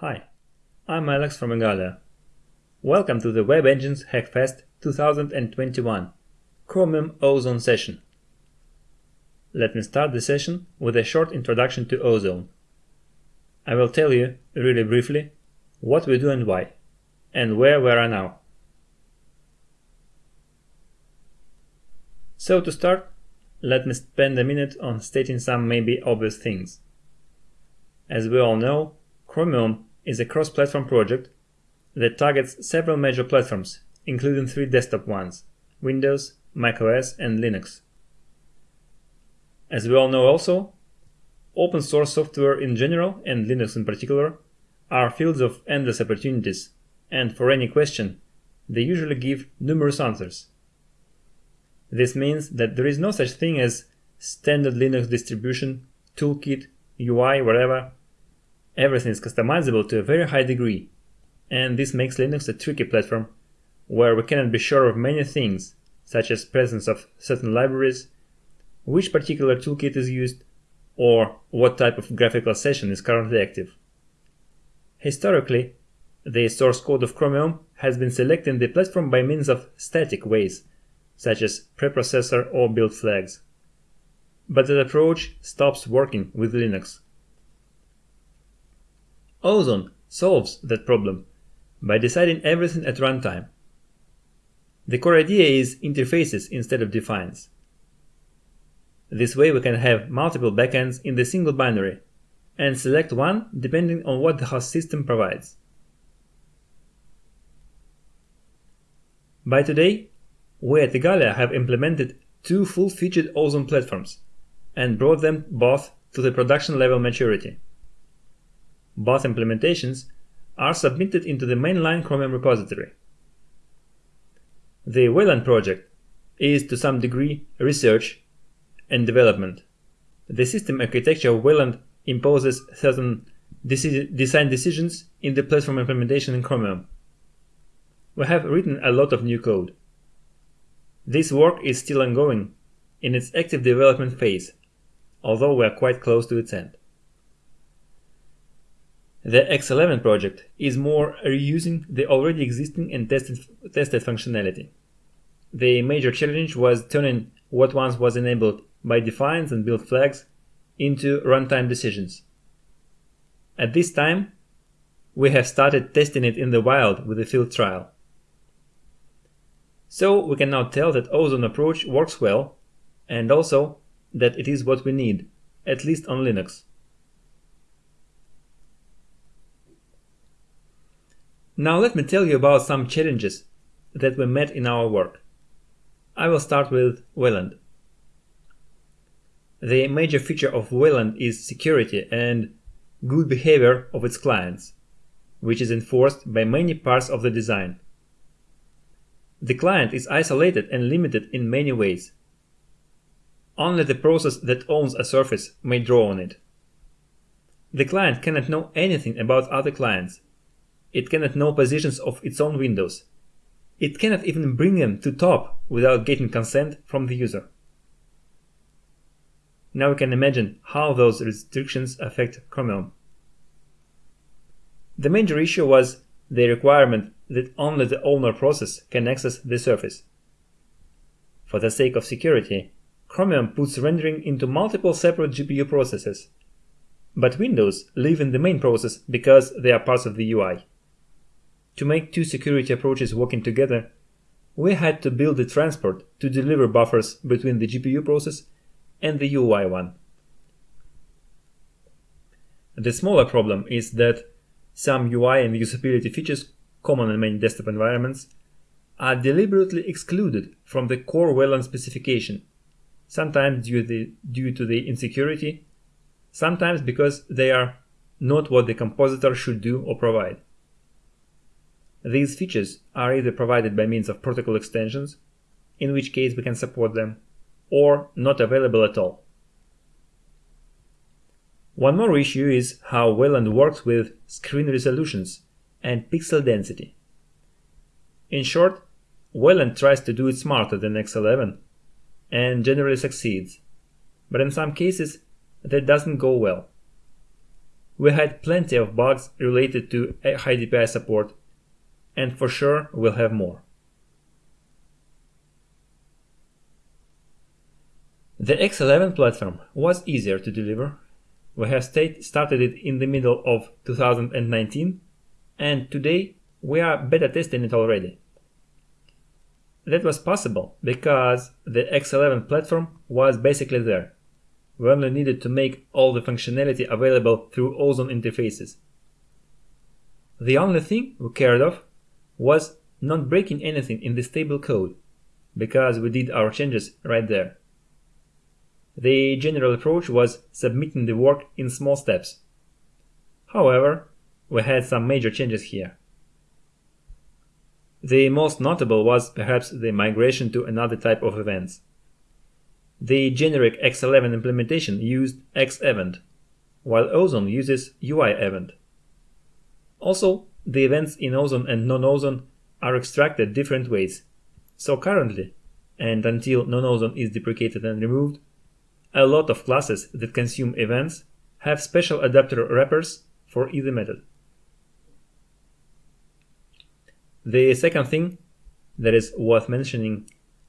Hi, I'm Alex from Igalia. Welcome to the Web Engines Hackfest 2021 Chromium Ozone session. Let me start the session with a short introduction to Ozone. I will tell you, really briefly, what we do and why, and where we are now. So to start, let me spend a minute on stating some maybe obvious things. As we all know, Chromium is a cross-platform project that targets several major platforms, including three desktop ones, Windows, macOS and Linux. As we all know also, open source software in general and Linux in particular are fields of endless opportunities, and for any question, they usually give numerous answers. This means that there is no such thing as standard Linux distribution, toolkit, UI, whatever, Everything is customizable to a very high degree, and this makes Linux a tricky platform where we cannot be sure of many things, such as presence of certain libraries, which particular toolkit is used, or what type of graphical session is currently active. Historically, the source code of Chromium has been selecting the platform by means of static ways, such as preprocessor or build flags. But that approach stops working with Linux. Ozone solves that problem by deciding everything at runtime. The core idea is interfaces instead of defines. This way we can have multiple backends in the single binary and select one depending on what the host system provides. By today, we at Igalia have implemented two full-featured Ozone platforms and brought them both to the production level maturity. Both implementations are submitted into the mainline Chromium repository. The Wayland project is to some degree research and development. The system architecture of Wayland imposes certain deci design decisions in the platform implementation in Chromium. We have written a lot of new code. This work is still ongoing in its active development phase, although we are quite close to its end. The X11 project is more reusing the already existing and tested, tested functionality. The major challenge was turning what once was enabled by defines and build flags into runtime decisions. At this time, we have started testing it in the wild with a field trial. So we can now tell that Ozone approach works well and also that it is what we need, at least on Linux. Now let me tell you about some challenges that we met in our work. I will start with Wayland. The major feature of Wayland is security and good behavior of its clients, which is enforced by many parts of the design. The client is isolated and limited in many ways. Only the process that owns a surface may draw on it. The client cannot know anything about other clients it cannot know positions of its own windows. It cannot even bring them to top without getting consent from the user. Now we can imagine how those restrictions affect Chromium. The major issue was the requirement that only the owner process can access the surface. For the sake of security, Chromium puts rendering into multiple separate GPU processes. But Windows live in the main process because they are parts of the UI. To make two security approaches working together, we had to build a transport to deliver buffers between the GPU process and the UI one. The smaller problem is that some UI and usability features common in many desktop environments are deliberately excluded from the core Wayland specification, sometimes due, the, due to the insecurity, sometimes because they are not what the compositor should do or provide. These features are either provided by means of protocol extensions, in which case we can support them, or not available at all. One more issue is how Wayland works with screen resolutions and pixel density. In short, Wayland tries to do it smarter than X11 and generally succeeds, but in some cases that doesn't go well. we had plenty of bugs related to high DPI support, and for sure we'll have more. The X11 platform was easier to deliver. We have started it in the middle of 2019 and today we are beta testing it already. That was possible because the X11 platform was basically there. We only needed to make all the functionality available through Ozone interfaces. The only thing we cared of was not breaking anything in the stable code, because we did our changes right there. The general approach was submitting the work in small steps. However, we had some major changes here. The most notable was perhaps the migration to another type of events. The generic X11 implementation used X-event, while Ozone uses UI-event. Also, the events in Ozone and non-Ozone are extracted different ways. So currently, and until non-Ozone is deprecated and removed, a lot of classes that consume events have special adapter wrappers for either method. The second thing that is worth mentioning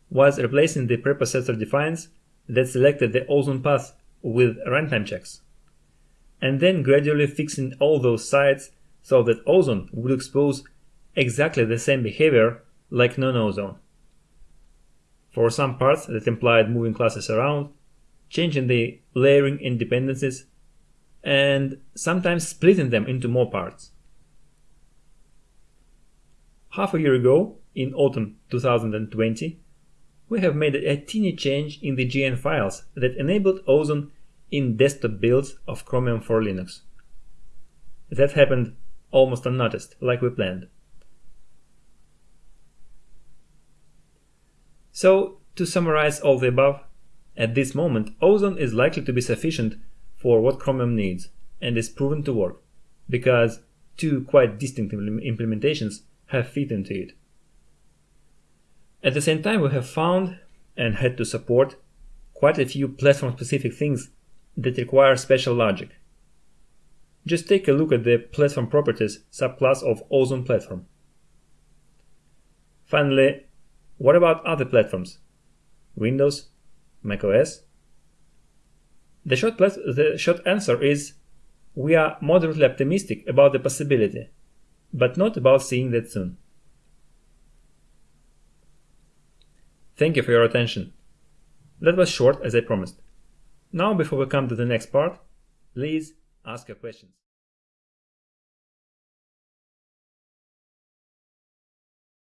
was replacing the preprocessor defines that selected the ozone path with runtime checks, and then gradually fixing all those sites so that ozone would expose exactly the same behavior like non-ozone. For some parts that implied moving classes around, changing the layering in dependencies, and sometimes splitting them into more parts. Half a year ago, in autumn 2020, we have made a teeny change in the GN files that enabled Ozone in desktop builds of Chromium for Linux. That happened almost unnoticed, like we planned. So, to summarize all the above, at this moment, Ozone is likely to be sufficient for what Chromium needs and is proven to work, because two quite distinct implementations have fit into it. At the same time, we have found and had to support quite a few platform-specific things that require special logic. Just take a look at the platform properties subclass of Ozone platform. Finally, what about other platforms? Windows, macOS? The short, the short answer is we are moderately optimistic about the possibility, but not about seeing that soon. Thank you for your attention. That was short as I promised. Now before we come to the next part, please ask your questions.